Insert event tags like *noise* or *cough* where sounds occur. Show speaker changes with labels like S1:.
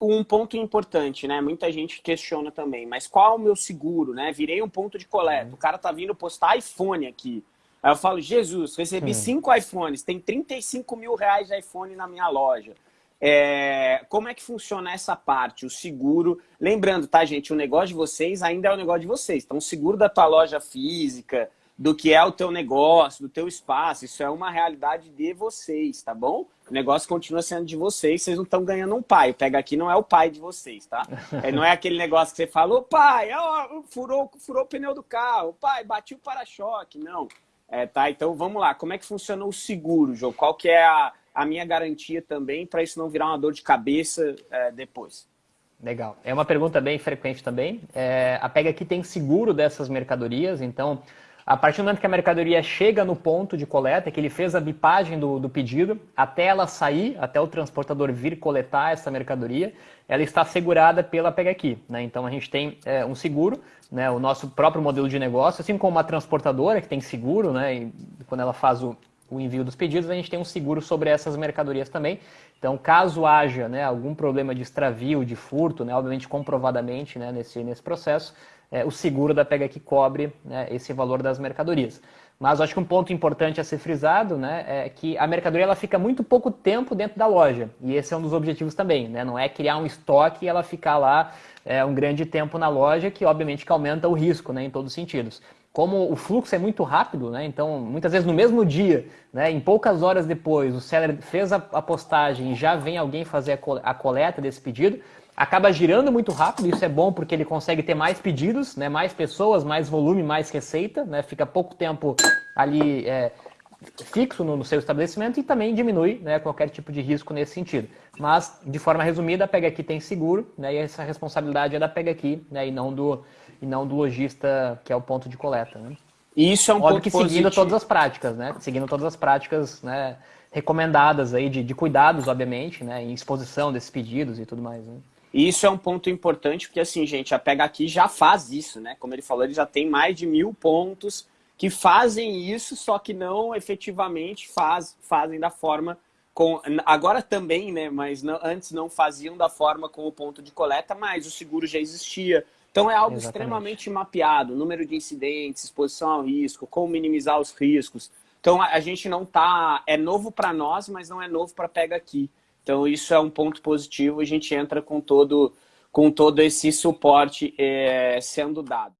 S1: um ponto importante, né? Muita gente questiona também, mas qual é o meu seguro, né? Virei um ponto de coleta. Uhum. O cara tá vindo postar iPhone aqui. Aí eu falo, Jesus, recebi uhum. cinco iPhones, tem 35 mil reais de iPhone na minha loja. É, como é que funciona essa parte, o seguro? Lembrando, tá, gente, o negócio de vocês ainda é o negócio de vocês. Então, o seguro da tua loja física, do que é o teu negócio, do teu espaço. Isso é uma realidade de vocês, tá bom? O negócio continua sendo de vocês, vocês não estão ganhando um pai. O Pega Aqui não é o pai de vocês, tá? *laughs* É, não é aquele negócio que você falou, pai, ó, furou, furou o pneu do carro, pai, bati o para-choque. Não. É, tá, então vamos lá. Como é que funciona o seguro, João? Qual que é a, a minha garantia também para isso não virar uma dor de cabeça é, depois?
S2: Legal. É uma pergunta bem frequente também. É, a Pega Aqui tem seguro dessas mercadorias, então a partir do momento que a mercadoria chega no ponto de coleta, que ele fez a bipagem do, do pedido, até ela sair, até o transportador vir coletar essa mercadoria, ela está segurada pela Pega Aqui. Né? Então a gente tem é, um seguro, né? o nosso próprio modelo de negócio, assim como uma transportadora que tem seguro, né? E quando ela faz o, o envio dos pedidos, a gente tem um seguro sobre essas mercadorias também. Então, caso haja né, algum problema de extravio, de furto, né, obviamente comprovadamente né, nesse, nesse processo, é, o seguro da Pega que cobre né, esse valor das mercadorias. Mas acho que um ponto importante a ser frisado né, é que a mercadoria ela fica muito pouco tempo dentro da loja. E esse é um dos objetivos também. Né? Não é criar um estoque e ela ficar lá é, um grande tempo na loja, que obviamente que aumenta o risco né, em todos os sentidos. Como o fluxo é muito rápido, né, então muitas vezes no mesmo dia, né, em poucas horas depois, o seller fez a, a postagem e já vem alguém fazer a coleta desse pedido, acaba girando muito rápido, isso é bom porque ele consegue ter mais pedidos, né, mais pessoas, mais volume, mais receita, né, fica pouco tempo ali é, fixo no, no, seu estabelecimento e também diminui né, qualquer tipo de risco nesse sentido. Mas, de forma resumida, a Pega Aqui tem seguro né, e essa responsabilidade é da Pega Aqui né, e, não do, e não do lojista que é o ponto de coleta. Né.
S1: Isso é um
S2: Óbvio
S1: ponto
S2: que seguindo positivo. todas as práticas, né? Seguindo todas as práticas né, recomendadas aí de, de cuidados, obviamente, né? Em exposição desses pedidos e tudo mais. Né?
S1: E isso é um ponto importante, porque assim, gente, a Pega Aqui já faz isso, né? Como ele falou, ele já tem mais de mil pontos que fazem isso, só que não efetivamente faz, fazem da forma com... Agora também, né? Mas não, antes não faziam da forma com o ponto de coleta, mas o seguro já existia. Então é algo Exatamente. extremamente mapeado, número de incidentes, exposição ao risco, como minimizar os riscos. Então a, a gente não tá... É novo para nós, mas não é novo para Pega Aqui. Então isso é um ponto positivo, a gente entra com todo, com todo esse suporte é, sendo dado.